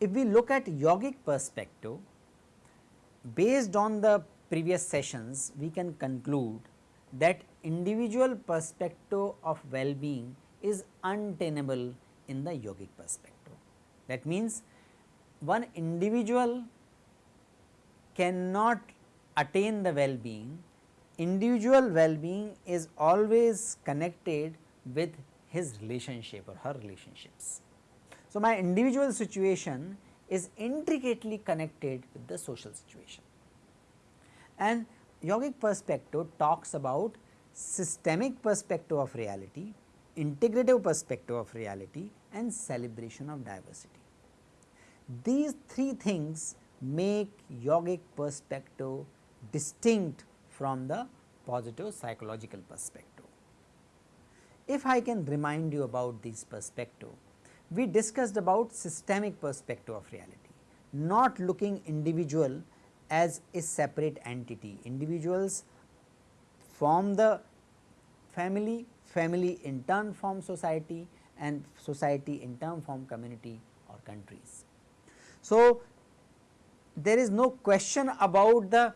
If we look at yogic perspective, based on the previous sessions, we can conclude that individual perspective of well-being is untenable in the yogic perspective. That means, one individual cannot attain the well-being, individual well-being is always connected with his relationship or her relationships. So, my individual situation is intricately connected with the social situation and yogic perspective talks about systemic perspective of reality, integrative perspective of reality and celebration of diversity. These three things make yogic perspective distinct from the positive psychological perspective. If I can remind you about these perspective, we discussed about systemic perspective of reality, not looking individual as a separate entity. Individuals form the family, family in turn form society and society in turn form community or countries. So, there is no question about the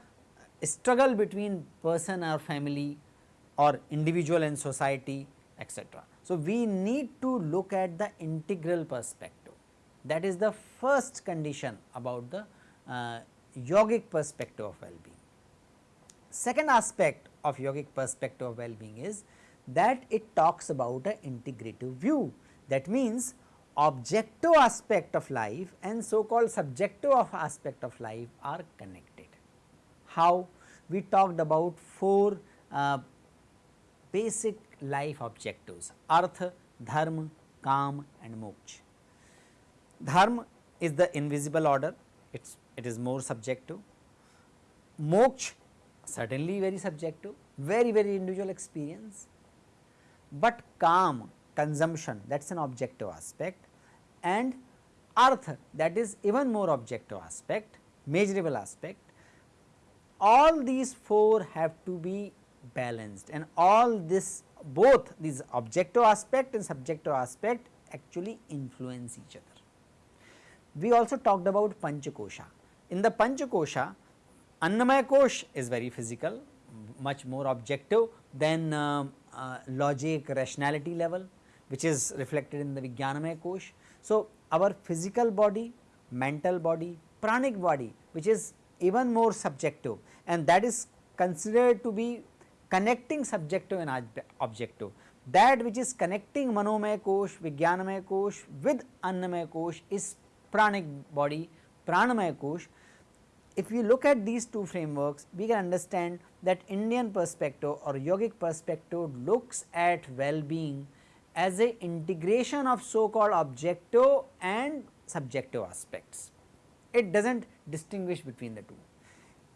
struggle between person or family or individual and society etc. So, we need to look at the integral perspective that is the first condition about the uh, yogic perspective of well-being. Second aspect of yogic perspective of well-being is that it talks about an integrative view that means objective aspect of life and so called subjective of aspect of life are connected. How? We talked about four uh, basic life objectives artha, dharma, kam and moksha. Dharma is the invisible order, it's, it is more subjective. Moksha certainly very subjective, very very individual experience, but kam consumption that is an objective aspect and artha that is even more objective aspect, measurable aspect. All these four have to be balanced and all this both these objective aspect and subjective aspect actually influence each other. We also talked about Panchakosha. In the Panchakosha, Annamaya Kosh is very physical, much more objective than uh, uh, logic rationality level which is reflected in the Vijnanamaya Kosh. So, our physical body, mental body, pranic body which is even more subjective and that is considered to be connecting subjective and objective. That which is connecting Manomaya Kosh, Vijnanamaya Kosh with Annamaya Kosh is pranic body, Pranamaya Kosh. If we look at these two frameworks, we can understand that Indian perspective or yogic perspective looks at well-being as a integration of so called objective and subjective aspects. It does not distinguish between the two.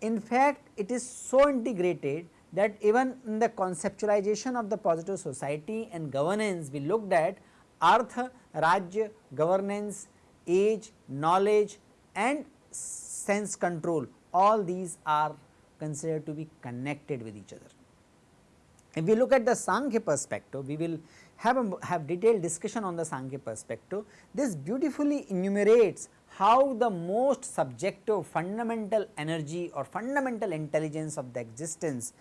In fact, it is so integrated that even in the conceptualization of the positive society and governance we looked at artha, rajya, governance, age, knowledge and sense control all these are considered to be connected with each other. If we look at the Sankhya perspective, we will have a have detailed discussion on the Sankhya perspective. This beautifully enumerates how the most subjective fundamental energy or fundamental intelligence of the existence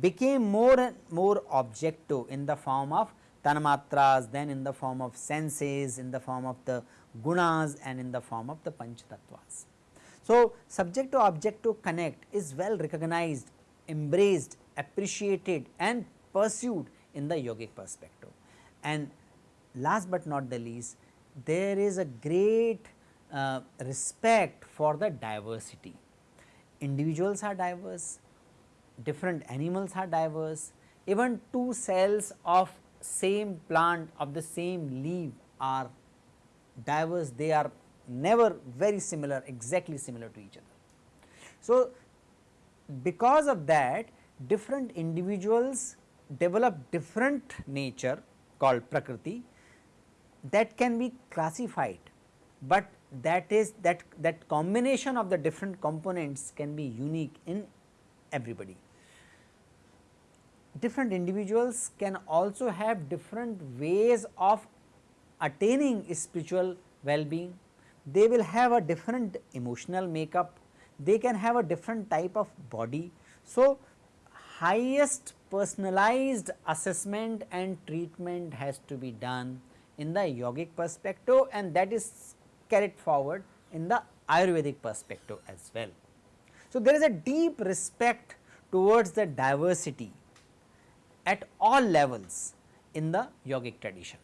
became more and more objective in the form of tanmatras, then in the form of senses, in the form of the gunas and in the form of the panchtattvas. So, subjective objective connect is well recognized, embraced, appreciated and pursued in the yogic perspective. And last but not the least, there is a great uh, respect for the diversity. Individuals are diverse, different animals are diverse, even two cells of same plant of the same leaf are diverse, they are never very similar, exactly similar to each other. So, because of that different individuals develop different nature called prakriti that can be classified but that is that that combination of the different components can be unique in everybody. Different individuals can also have different ways of attaining spiritual well-being. They will have a different emotional makeup, they can have a different type of body. So, highest personalized assessment and treatment has to be done in the yogic perspective and that is carried forward in the Ayurvedic perspective as well. So, there is a deep respect towards the diversity at all levels in the yogic tradition.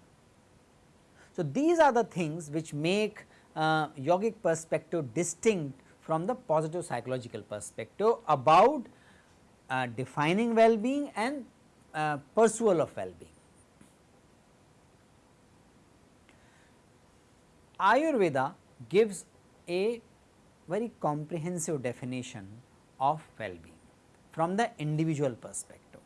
So, these are the things which make uh, yogic perspective distinct from the positive psychological perspective about uh, defining well-being and uh, pursuit of well-being. Ayurveda gives a very comprehensive definition of well-being from the individual perspective.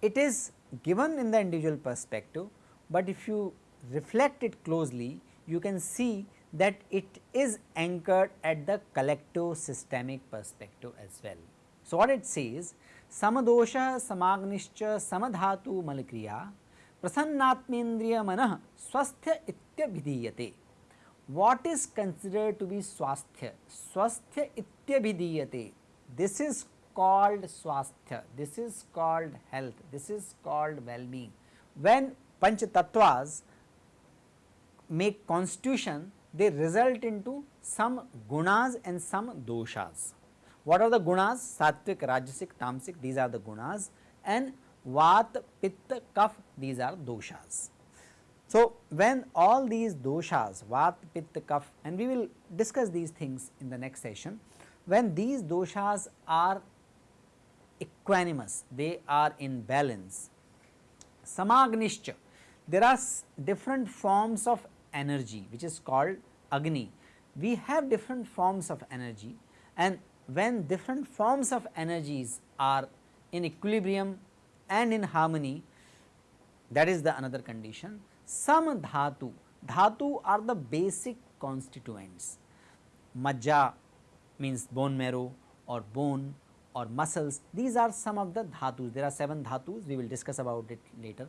It is given in the individual perspective, but if you reflect it closely, you can see that it is anchored at the collective systemic perspective as well. So, what it says samadosha samagnischa samadhatu malkriya prasannatmendriya manah swasthya ityabhidiyate. What is considered to be swasthya? Swasthya ityabhidiyate. This is called swasthya, this is called health, this is called well-being. When Panch Tattvas make constitution, they result into some gunas and some doshas. What are the gunas? Sattvic, Rajasic, Tamasic, these are the gunas and Vat, Pitta, Kaf, these are doshas. So, when all these doshas, Vat, Pitta, Kaf and we will discuss these things in the next session, when these doshas are equanimous, they are in balance. Samagnischa, there are different forms of energy which is called Agni. We have different forms of energy and when different forms of energies are in equilibrium and in harmony that is the another condition. Some dhatu, dhatu are the basic constituents. Majja means bone marrow or bone or muscles these are some of the dhatus there are 7 dhatus we will discuss about it later.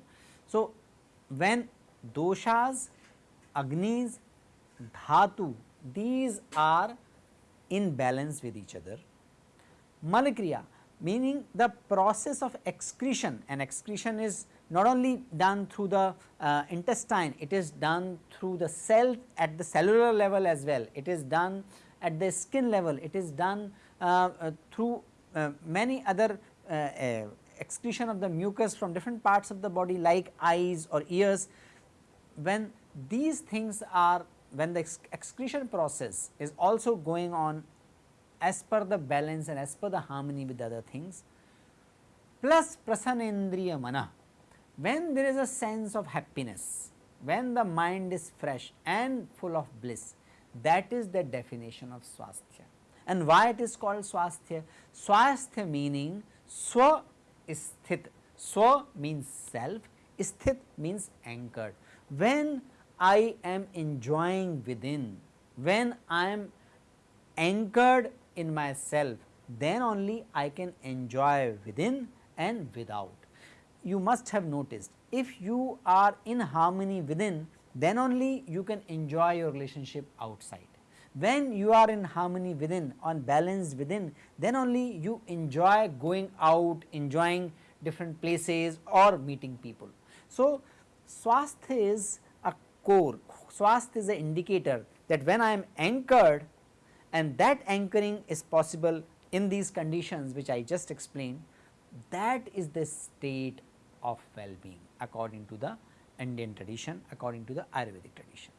So, when doshas agnis, dhatu these are in balance with each other. Malakriya meaning the process of excretion and excretion is not only done through the uh, intestine, it is done through the cell at the cellular level as well, it is done at the skin level, it is done uh, uh, through uh, many other uh, uh, excretion of the mucus from different parts of the body like eyes or ears. When these things are when the excretion process is also going on as per the balance and as per the harmony with other things plus prasanendriya mana when there is a sense of happiness when the mind is fresh and full of bliss that is the definition of swasthya. And why it is called swasthya? Swasthya meaning swa sthit. Swa means self sthit means anchored. When I am enjoying within, when I am anchored in myself, then only I can enjoy within and without. You must have noticed if you are in harmony within, then only you can enjoy your relationship outside. When you are in harmony within, on balance within, then only you enjoy going out, enjoying different places or meeting people. So, swasthya is core, swast is the indicator that when I am anchored and that anchoring is possible in these conditions which I just explained, that is the state of well-being according to the Indian tradition, according to the Ayurvedic tradition.